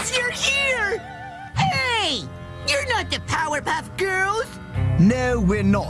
It's your ear! Hey! You're not the Powerpuff Girls! No, we're not.